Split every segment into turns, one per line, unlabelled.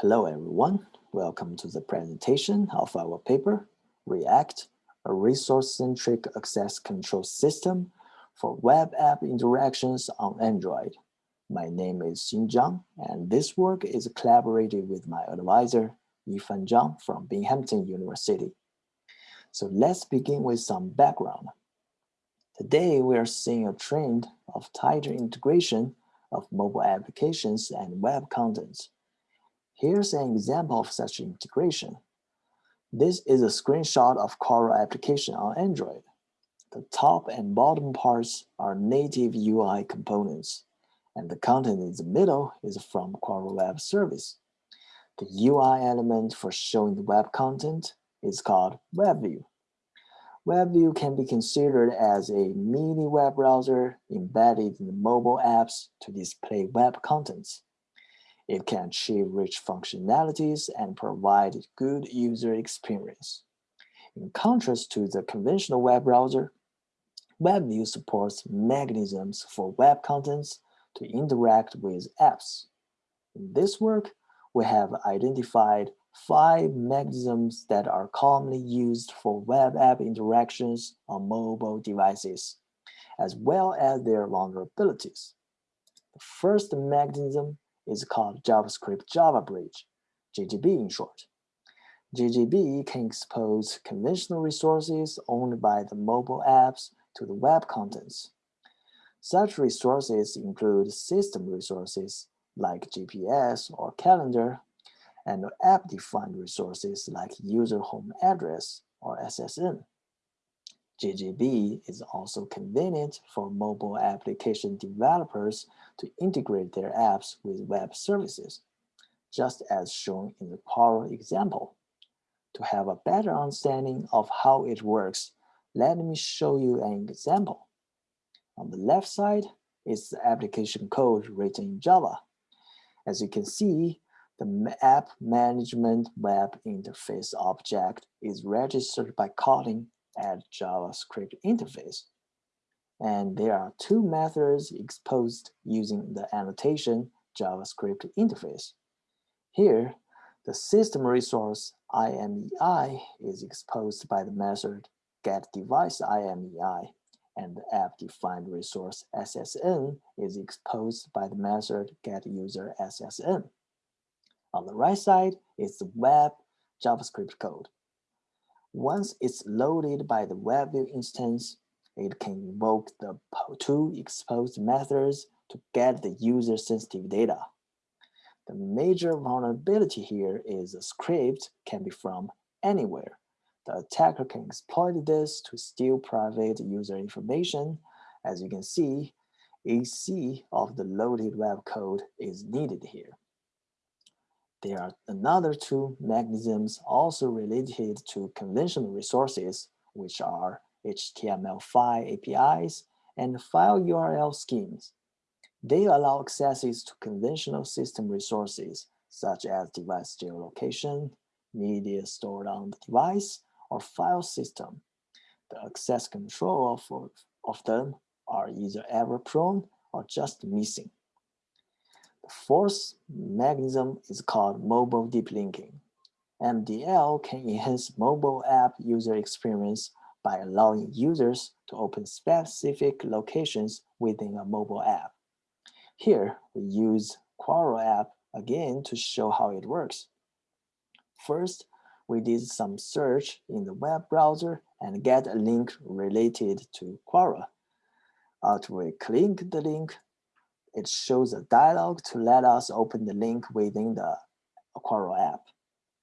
Hello, everyone. Welcome to the presentation of our paper, React, a resource-centric access control system for web app interactions on Android. My name is Xin Zhang, and this work is collaborated with my advisor, Yifan Zhang from Binghamton University. So let's begin with some background. Today, we are seeing a trend of tighter integration of mobile applications and web contents Here's an example of such integration. This is a screenshot of Quora application on Android. The top and bottom parts are native UI components, and the content in the middle is from Quora Web Service. The UI element for showing the web content is called WebView. WebView can be considered as a mini web browser embedded in mobile apps to display web contents. It can achieve rich functionalities and provide good user experience. In contrast to the conventional web browser, WebView supports mechanisms for web contents to interact with apps. In this work, we have identified five mechanisms that are commonly used for web app interactions on mobile devices, as well as their vulnerabilities. The first mechanism is called JavaScript Java Bridge, JJB in short. JJB can expose conventional resources owned by the mobile apps to the web contents. Such resources include system resources like GPS or calendar, and app-defined resources like user home address or SSN. JJB is also convenient for mobile application developers to integrate their apps with web services, just as shown in the Quora example. To have a better understanding of how it works, let me show you an example. On the left side is the application code written in Java. As you can see, the app management web interface object is registered by calling add JavaScript interface. And there are two methods exposed using the annotation JavaScript interface. Here, the system resource IMEI is exposed by the method getDeviceIMEI, and the app-defined resource SSN is exposed by the method getUserSSN. On the right side is the web JavaScript code. Once it's loaded by the WebView instance, it can invoke the two exposed methods to get the user-sensitive data. The major vulnerability here is the script can be from anywhere. The attacker can exploit this to steal private user information. As you can see, AC of the loaded web code is needed here. There are another two mechanisms also related to conventional resources, which are HTML5 APIs and file URL schemes. They allow accesses to conventional system resources, such as device geolocation, media stored on the device, or file system. The access control of, of them are either error-prone or just missing. Fourth mechanism is called mobile deep linking. MDL can enhance mobile app user experience by allowing users to open specific locations within a mobile app. Here, we use Quora app again to show how it works. First, we did some search in the web browser and get a link related to Quora. After we click the link, it shows a dialog to let us open the link within the Quora app.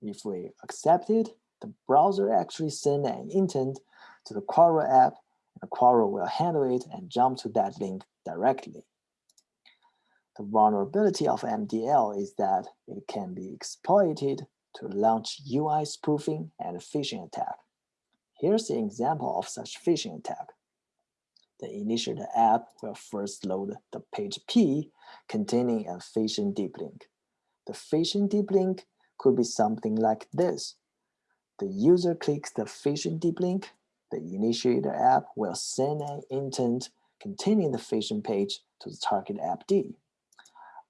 If we accept it, the browser actually send an intent to the Quora app, and Quora will handle it and jump to that link directly. The vulnerability of MDL is that it can be exploited to launch UI spoofing and phishing attack. Here's an example of such phishing attack the initiator app will first load the page P containing a phishing deep link. The phishing deep link could be something like this. The user clicks the phishing deep link, the initiator app will send an intent containing the phishing page to the target app D.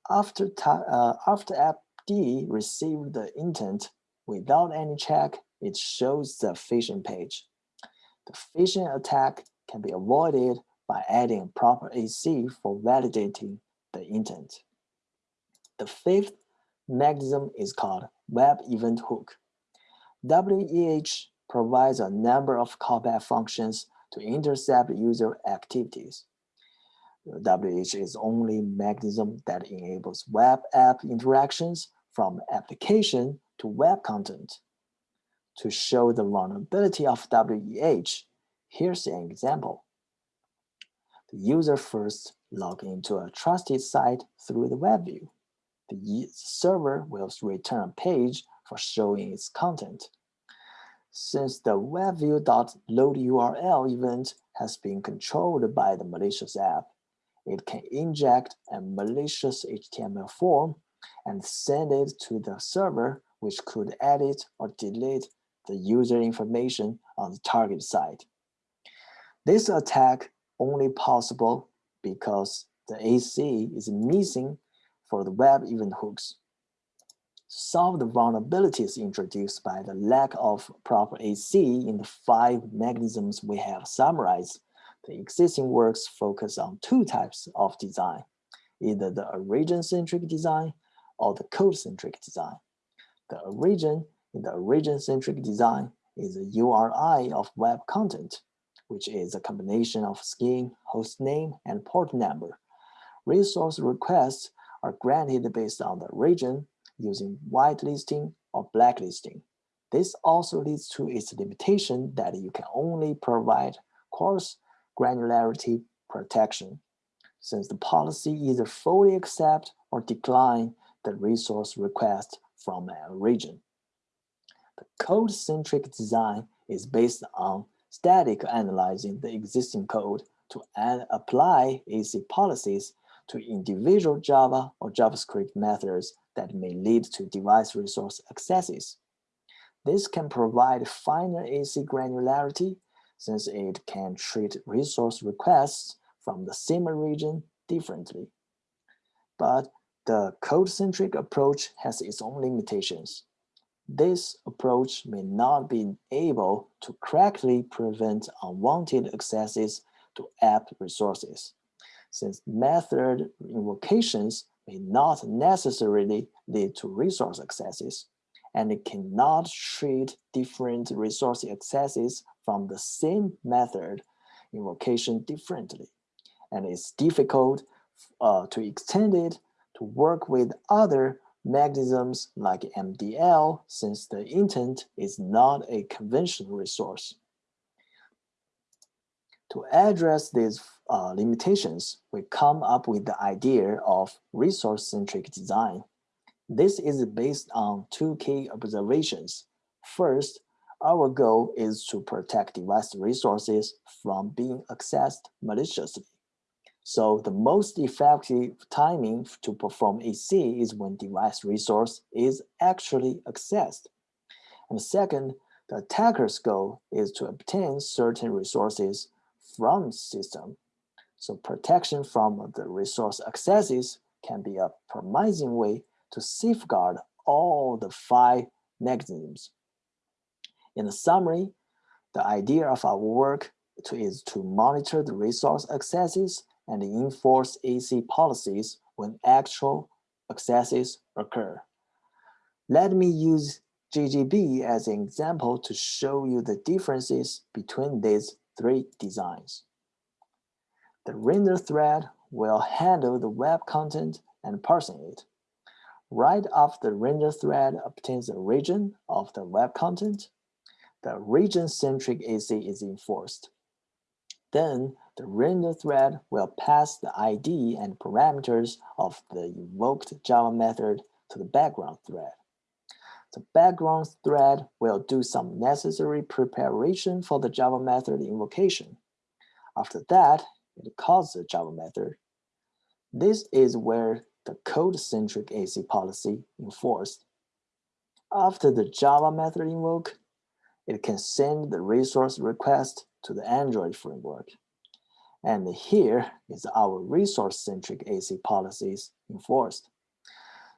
After, uh, after app D received the intent without any check, it shows the phishing page. The phishing attack can be avoided by adding proper AC for validating the intent. The fifth mechanism is called Web Event Hook. WEH provides a number of callback functions to intercept user activities. WEH is only mechanism that enables web app interactions from application to web content. To show the vulnerability of WEH, here's an example. The user first log into a trusted site through the web view. The server will return a page for showing its content. Since the webview.load URL event has been controlled by the malicious app, it can inject a malicious HTML form and send it to the server, which could edit or delete the user information on the target site. This attack only possible because the AC is missing for the web event hooks. Solve the vulnerabilities introduced by the lack of proper AC in the five mechanisms we have summarized, the existing works focus on two types of design, either the origin-centric design or the code-centric design. The origin in the origin-centric design is a URI of web content, which is a combination of scheme, host name, and port number. Resource requests are granted based on the origin using whitelisting or blacklisting. This also leads to its limitation that you can only provide coarse granularity protection, since the policy either fully accept or decline the resource request from a origin. The code-centric design is based on static analyzing the existing code to apply AC policies to individual Java or JavaScript methods that may lead to device resource accesses. This can provide finer AC granularity since it can treat resource requests from the same origin differently. But the code-centric approach has its own limitations. This approach may not be able to correctly prevent unwanted accesses to app resources, since method invocations may not necessarily lead to resource accesses, and it cannot treat different resource accesses from the same method invocation differently. And it's difficult uh, to extend it to work with other mechanisms like MDL since the intent is not a conventional resource. To address these uh, limitations, we come up with the idea of resource-centric design. This is based on two key observations. First, our goal is to protect device resources from being accessed maliciously. So the most effective timing to perform AC is when device resource is actually accessed. And second, the attacker's goal is to obtain certain resources from system. So protection from the resource accesses can be a promising way to safeguard all the five mechanisms. In summary, the idea of our work to, is to monitor the resource accesses and enforce AC policies when actual accesses occur. Let me use JJB as an example to show you the differences between these three designs. The render thread will handle the web content and parsing it. Right after the render thread obtains the origin of the web content, the origin-centric AC is enforced. Then the render thread will pass the ID and parameters of the invoked Java method to the background thread. The background thread will do some necessary preparation for the Java method invocation. After that, it calls the Java method. This is where the code-centric AC policy enforced. After the Java method invoke, it can send the resource request to the Android framework. And here is our resource-centric AC policies enforced.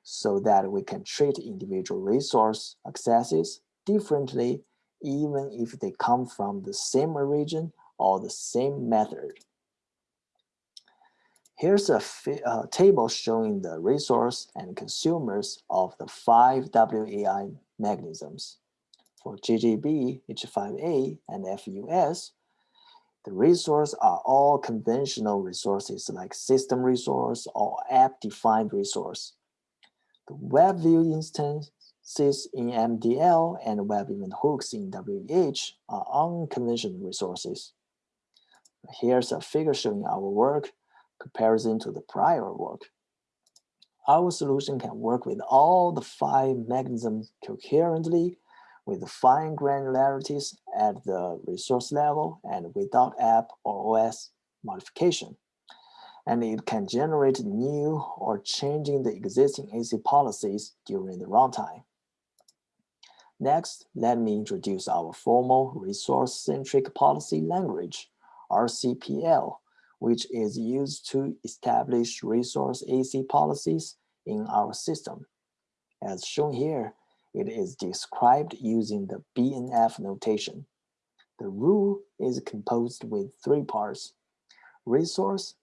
so that we can treat individual resource accesses differently even if they come from the same origin or the same method. Here's a table showing the resource and consumers of the five WAI mechanisms. For JJB, H5A, and FUS, the resources are all conventional resources like system resource or app-defined resource. The web WebView instances in MDL and web event hooks in WEH are unconventional resources. Here's a figure showing our work comparison to the prior work. Our solution can work with all the five mechanisms coherently with fine granularities at the resource level and without app or OS modification. And it can generate new or changing the existing AC policies during the runtime. Next, let me introduce our formal resource-centric policy language, RCPL, which is used to establish resource AC policies in our system. As shown here, it is described using the BNF notation. The rule is composed with three parts, resource,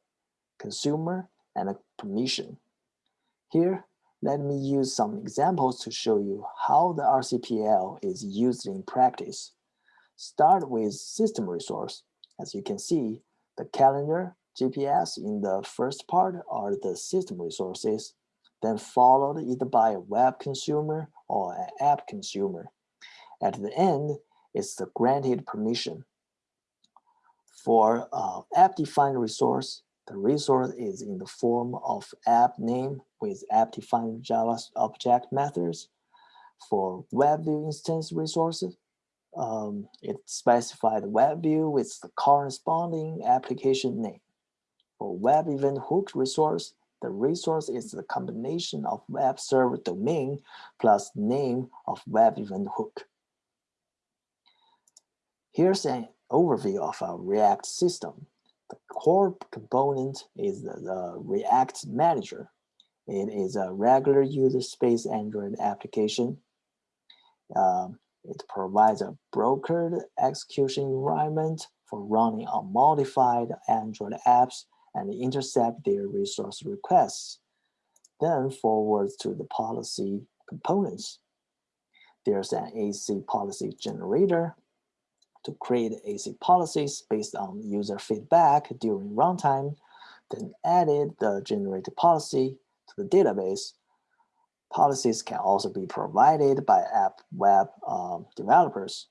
consumer, and permission. Here, let me use some examples to show you how the RCPL is used in practice. Start with system resource. As you can see, the calendar, GPS in the first part are the system resources, then followed either by a web consumer or an app consumer. At the end is the granted permission. For uh, app-defined resource, the resource is in the form of app name with app-defined Java object methods. For WebView instance resources, um, it specifies the WebView with the corresponding application name. For Web Event Hook resource, the resource is the combination of web server domain plus name of web event hook. Here's an overview of our React system. The core component is the, the React Manager. It is a regular user space Android application. Um, it provides a brokered execution environment for running unmodified Android apps and intercept their resource requests, then forward to the policy components. There's an AC policy generator to create AC policies based on user feedback during runtime, then added the generated policy to the database. Policies can also be provided by app web um, developers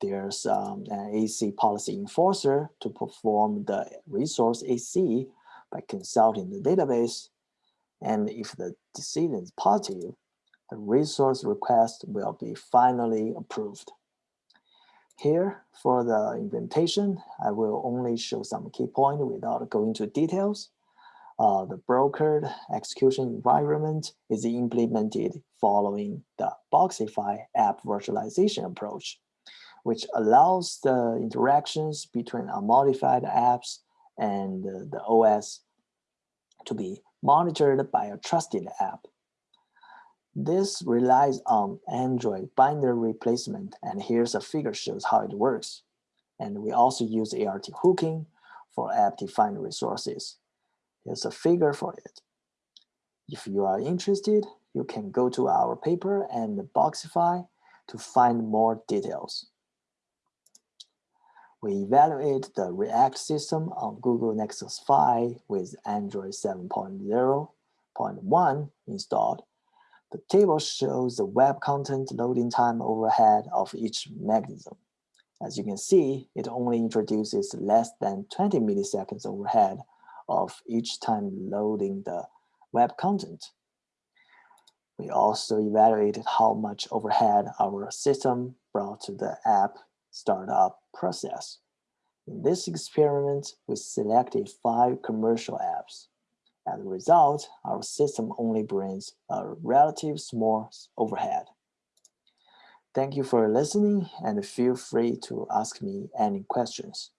there's um, an AC policy enforcer to perform the resource AC by consulting the database. And if the decision is positive, the resource request will be finally approved. Here, for the implementation, I will only show some key points without going into details. Uh, the brokered execution environment is implemented following the Boxify app virtualization approach which allows the interactions between unmodified apps and the OS to be monitored by a trusted app. This relies on Android binder replacement, and here's a figure shows how it works. And we also use ART hooking for app-defined resources. Here's a figure for it. If you are interested, you can go to our paper and Boxify to find more details. We evaluate the React system on Google Nexus 5 with Android 7.0.1 installed. The table shows the web content loading time overhead of each mechanism. As you can see, it only introduces less than 20 milliseconds overhead of each time loading the web content. We also evaluated how much overhead our system brought to the app startup process. In this experiment, we selected five commercial apps. As a result, our system only brings a relative small overhead. Thank you for listening and feel free to ask me any questions.